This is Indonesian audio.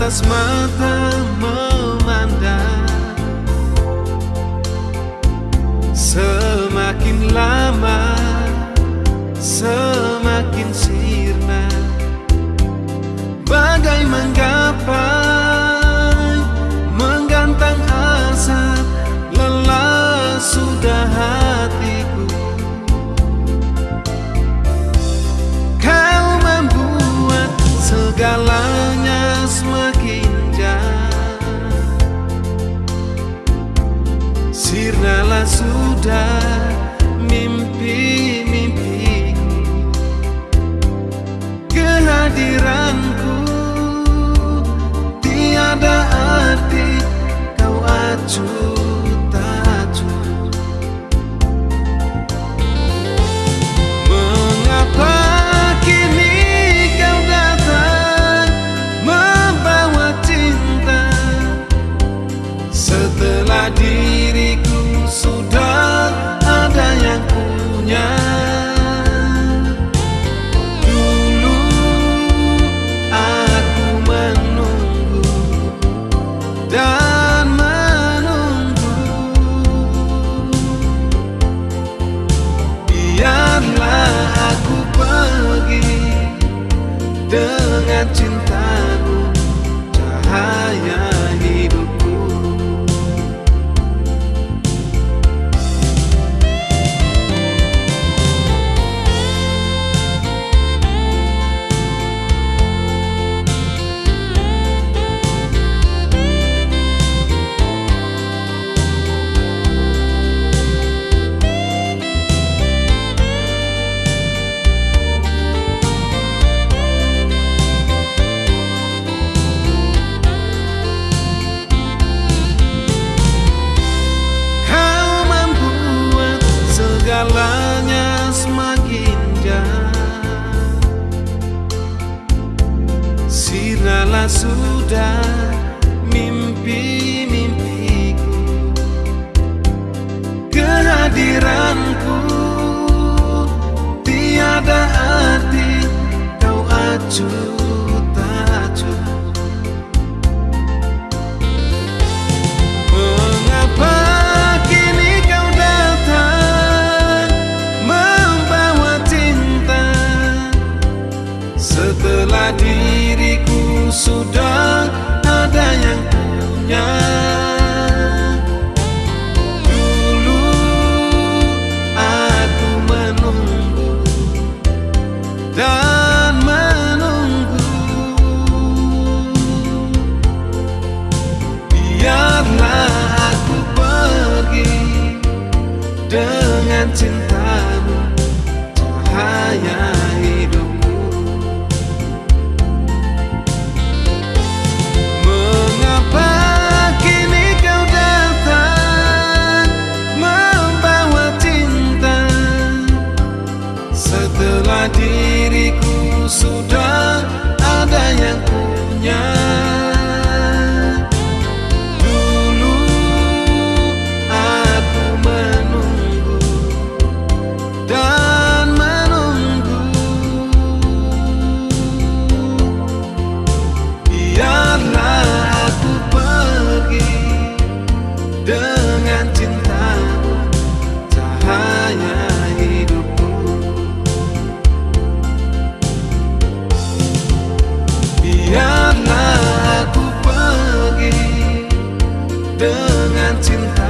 atas mata memandang. Semakin lama semakin sirna. Bagai menggapai menggantang asap Lelah sudah hatiku. Kau membuat segalanya Sirnalah sudah mimpi-mimpiku Kehadiranku tiada arti Kau acuh tacu Diriku sudah ada yang punya. Dulu aku menunggu dan menunggu. Biarlah aku pergi dengan cintamu Cahaya Sudah mimpi-mimpiku Kehadiranku tiada arti. Kau acuh dengan cintamu cahaya hidupku. Mengapa kini kau datang membawa cinta? Setelah diriku sudah cinta.